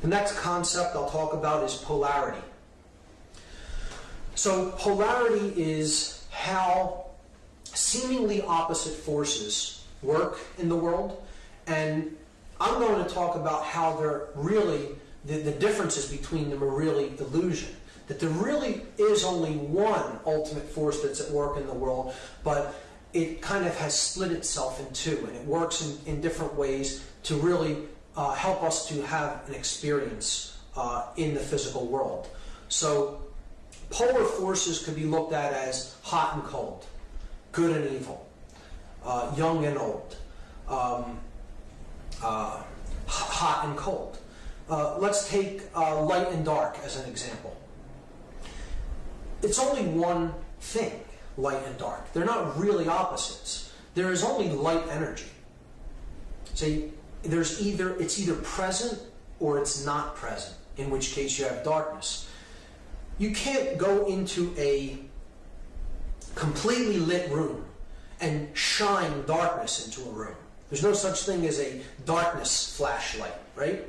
The next concept I'll talk about is polarity. So, polarity is how seemingly opposite forces work in the world, and I'm going to talk about how they're really, the, the differences between them are really illusion. That there really is only one ultimate force that's at work in the world, but it kind of has split itself in two, and it works in, in different ways to really uh, help us to have an experience uh, in the physical world. So, polar forces could be looked at as hot and cold, good and evil, uh, young and old, um, uh, hot and cold. Uh, let's take uh, light and dark as an example. It's only one thing, light and dark. They're not really opposites. There is only light energy. See, there's either it's either present or it's not present, in which case you have darkness. You can't go into a completely lit room and shine darkness into a room. There's no such thing as a darkness flashlight, right?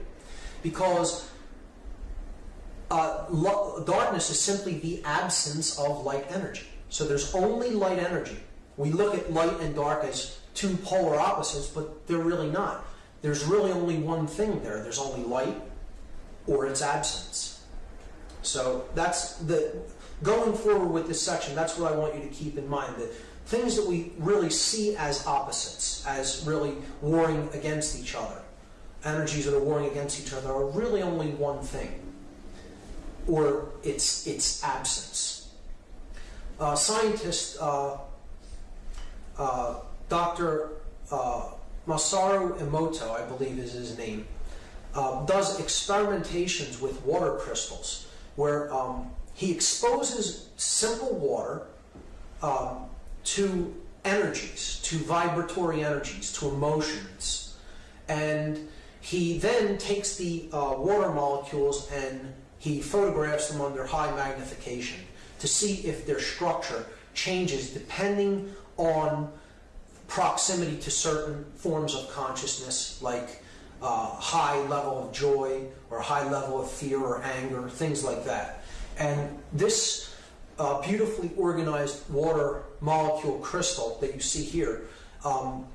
Because uh, darkness is simply the absence of light energy. So there's only light energy. We look at light and dark as two polar opposites, but they're really not. There's really only one thing there. There's only light or its absence. So that's the going forward with this section. That's what I want you to keep in mind. That things that we really see as opposites, as really warring against each other, energies that are warring against each other, are really only one thing, or its its absence. Uh, scientist uh, uh, Dr. Uh, Masaru Emoto, I believe is his name, uh, does experimentations with water crystals where um, he exposes simple water um, to energies, to vibratory energies, to emotions. And he then takes the uh, water molecules and he photographs them under high magnification to see if their structure changes depending on proximity to certain forms of consciousness, like uh, high level of joy or high level of fear or anger, things like that. And this uh, beautifully organized water molecule crystal that you see here um,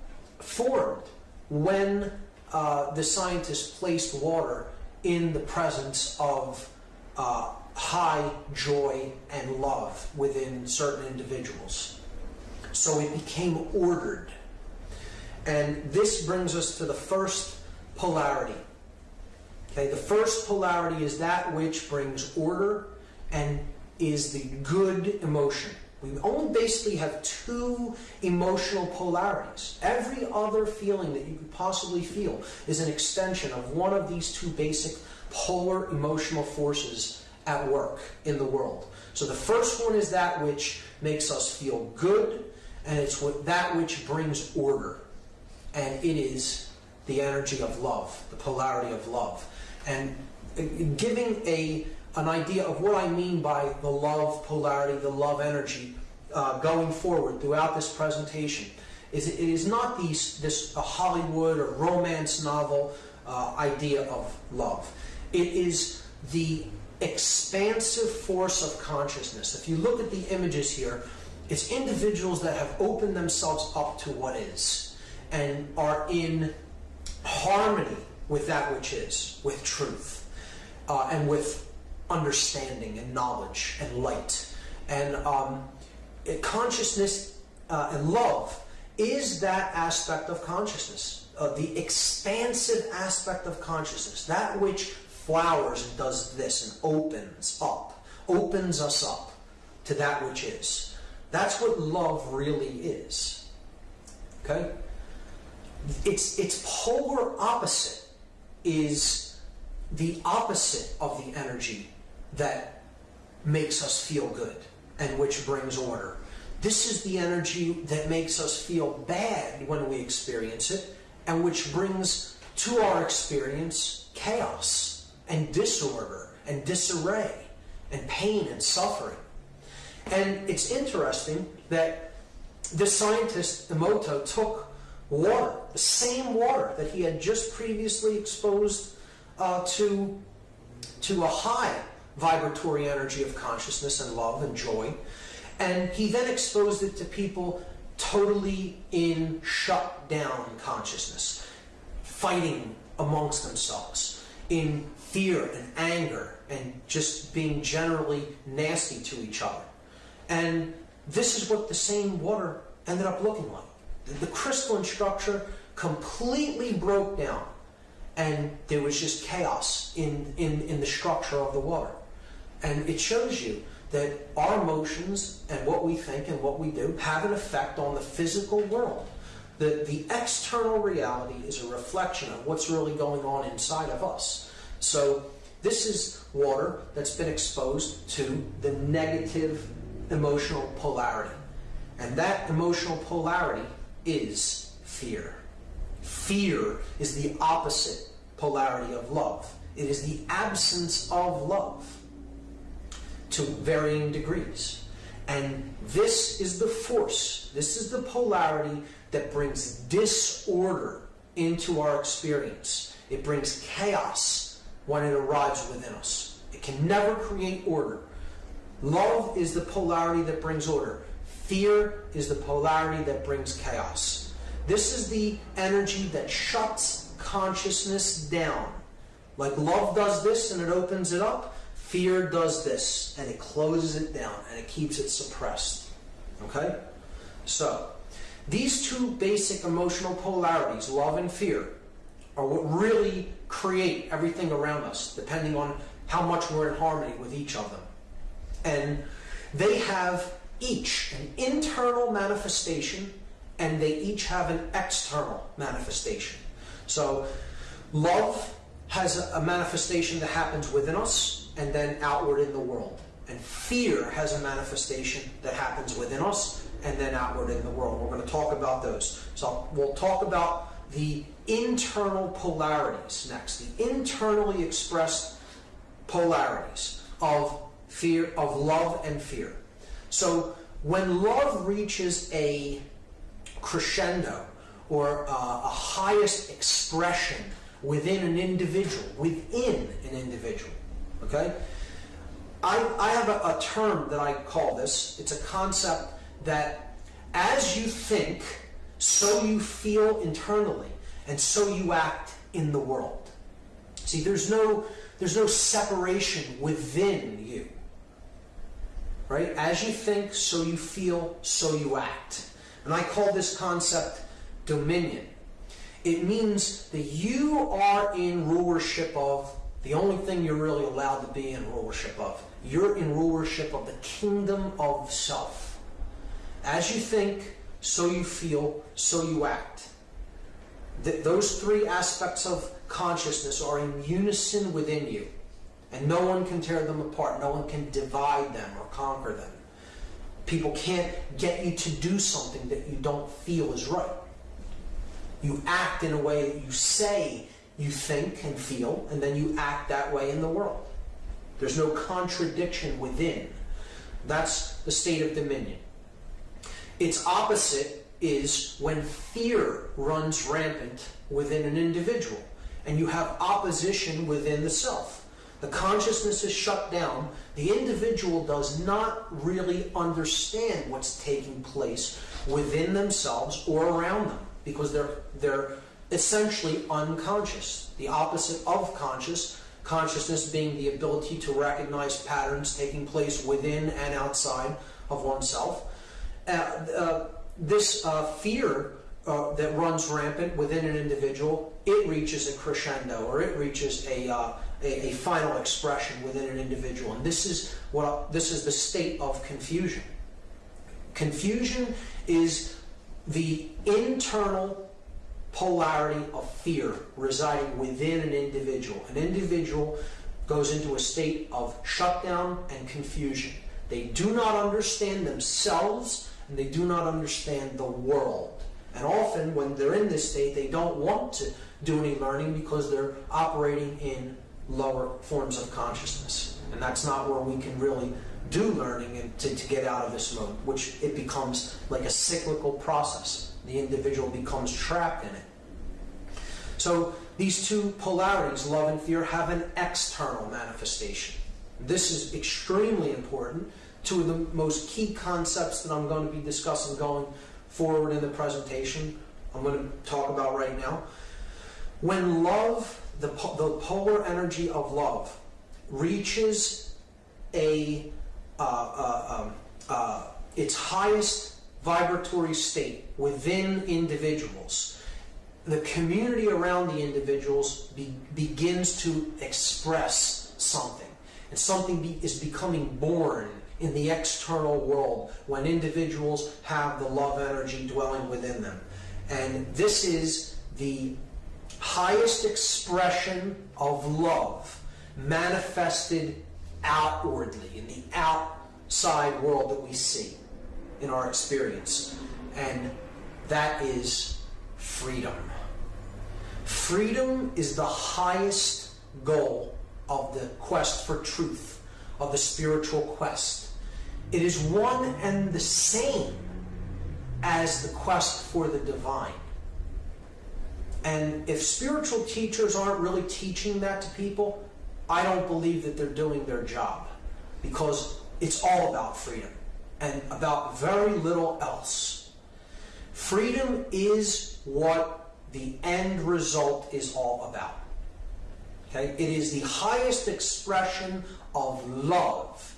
formed when uh, the scientists placed water in the presence of uh, high joy and love within certain individuals. So it became ordered. And this brings us to the first polarity. Okay, the first polarity is that which brings order and is the good emotion. We only basically have two emotional polarities. Every other feeling that you could possibly feel is an extension of one of these two basic polar emotional forces at work in the world. So the first one is that which makes us feel good, and it's what, that which brings order. And it is the energy of love, the polarity of love. And uh, giving a, an idea of what I mean by the love polarity, the love energy, uh, going forward throughout this presentation, is it is not these, this a Hollywood or romance novel uh, idea of love. It is the expansive force of consciousness. If you look at the images here, it's individuals that have opened themselves up to what is and are in harmony with that which is, with truth, uh, and with understanding and knowledge and light. And um, consciousness uh, and love is that aspect of consciousness, uh, the expansive aspect of consciousness, that which flowers and does this and opens up, opens us up to that which is. That's what love really is. Okay? Its, its polar opposite is the opposite of the energy that makes us feel good and which brings order. This is the energy that makes us feel bad when we experience it and which brings to our experience chaos and disorder and disarray and pain and suffering. And it's interesting that the scientist Emoto took water, the same water that he had just previously exposed uh, to, to a high vibratory energy of consciousness and love and joy. And he then exposed it to people totally in shut down consciousness, fighting amongst themselves, in fear and anger, and just being generally nasty to each other. And this is what the same water ended up looking like. The crystalline structure completely broke down, and there was just chaos in, in, in the structure of the water. And it shows you that our emotions and what we think and what we do have an effect on the physical world. The, the external reality is a reflection of what's really going on inside of us. So, this is water that's been exposed to the negative emotional polarity. And that emotional polarity is fear. Fear is the opposite polarity of love, it is the absence of love to varying degrees. And this is the force, this is the polarity that brings disorder into our experience. It brings chaos when it arrives within us. It can never create order. Love is the polarity that brings order. Fear is the polarity that brings chaos. This is the energy that shuts consciousness down. Like love does this and it opens it up, fear does this and it closes it down and it keeps it suppressed. Okay? So, these two basic emotional polarities, love and fear, are what really create everything around us, depending on how much we're in harmony with each of them. And they have each an internal manifestation and they each have an external manifestation. So, love has a manifestation that happens within us and then outward in the world. And fear has a manifestation that happens within us and then outward in the world. We're going to talk about those. So, we'll talk about the internal polarities next, the internally expressed polarities of fear, of love and fear. So, when love reaches a crescendo or a highest expression within an individual, within an individual. Okay? I, I have a, a term that I call this. It's a concept that as you think, so you feel internally, and so you act in the world. See, there's no there's no separation within you. Right? As you think, so you feel, so you act. And I call this concept dominion. It means that you are in rulership of the only thing you're really allowed to be in rulership of. You're in rulership of the kingdom of self. As you think, so you feel, so you act. Th- those three aspects of consciousness are in unison within you. And no one can tear them apart. No one can divide them or conquer them. People can't get you to do something that you don't feel is right. You act in a way that you say you think and feel, and then you act that way in the world. There's no contradiction within. That's the state of dominion. Its opposite is when fear runs rampant within an individual, and you have opposition within the self. The consciousness is shut down. The individual does not really understand what's taking place within themselves or around them because they're they're essentially unconscious. The opposite of conscious, consciousness being the ability to recognize patterns taking place within and outside of oneself. Uh, uh, this uh, fear uh, that runs rampant within an individual, it reaches a crescendo or it reaches a, uh, a, a, final expression within an individual. And this is what this is the state of confusion. Confusion is the internal polarity of fear residing within an individual. An individual goes into a state of shutdown and confusion. They do not understand themselves and they do not understand the world. And often, when they're in this state, they don't want to do any learning because they're operating in lower forms of consciousness. And that's not where we can really do learning and to, to get out of this mode, which it becomes like a cyclical process. The individual becomes trapped in it. So these two polarities, love and fear, have an external manifestation. This is extremely important. Two of the most key concepts that I'm going to be discussing going forward in the presentation, I'm going to talk about right now. When love, the, the polar energy of love, reaches a uh, uh, um, uh, its highest vibratory state within individuals, the community around the individuals be, begins to express something. And something be, is becoming born in the external world when individuals have the love energy dwelling within them. And this is the highest expression of love manifested outwardly in the outside world that we see in our experience. And that is freedom. Freedom is the highest goal of the quest for truth, of the spiritual quest. It is one and the same as the quest for the divine. And if spiritual teachers aren't really teaching that to people, I don't believe that they're doing their job because it's all about freedom and about very little else. Freedom is what the end result is all about. Okay? It is the highest expression of love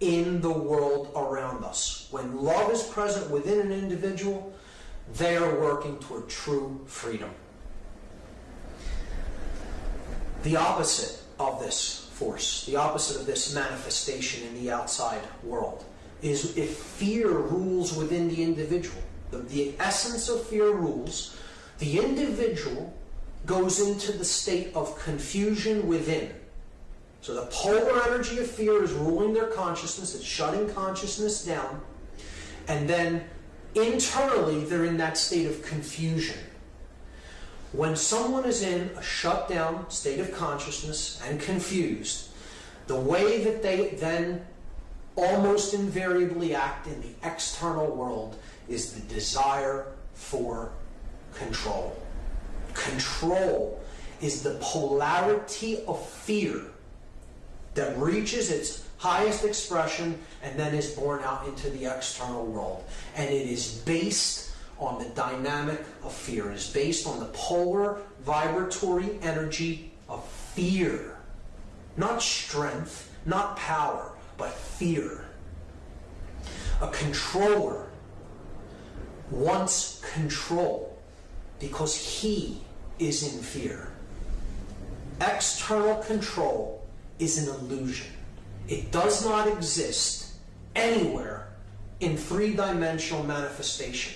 in the world around us. When love is present within an individual, they are working toward true freedom. The opposite of this force, the opposite of this manifestation in the outside world, is if fear rules within the individual. The, the essence of fear rules, the individual goes into the state of confusion within. So the polar energy of fear is ruling their consciousness, it's shutting consciousness down, and then internally they're in that state of confusion. When someone is in a shut down state of consciousness and confused, the way that they then almost invariably act in the external world is the desire for control. Control is the polarity of fear that reaches its highest expression and then is born out into the external world. And it is based on the dynamic of fear. It is based on the polar vibratory energy of fear. Not strength, not power, but fear. A controller wants control because he is in fear. External control is an illusion. It does not exist anywhere in three dimensional manifestation.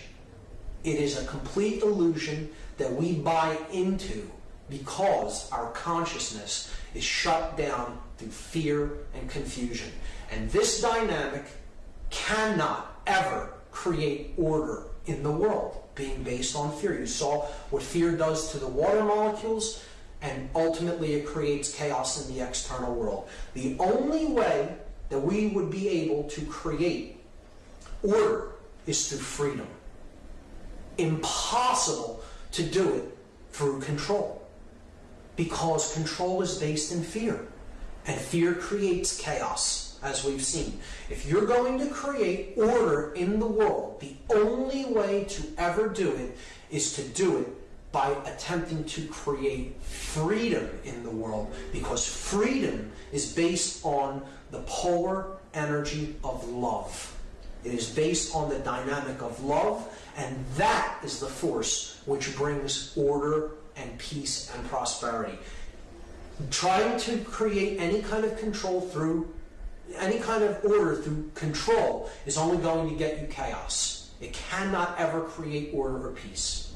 It is a complete illusion that we buy into because our consciousness is shut down through fear and confusion. And this dynamic cannot ever create order in the world being based on fear. You saw what fear does to the water molecules, and ultimately it creates chaos in the external world. The only way that we would be able to create order is through freedom. Impossible to do it through control because control is based in fear, and fear creates chaos as we've seen. If you're going to create order in the world, the only way to ever do it is to do it by attempting to create freedom in the world because freedom is based on the polar energy of love. It is based on the dynamic of love, and that is the force which brings order and peace and prosperity. Trying to create any kind of control through any kind of order through control is only going to get you chaos. It cannot ever create order or peace.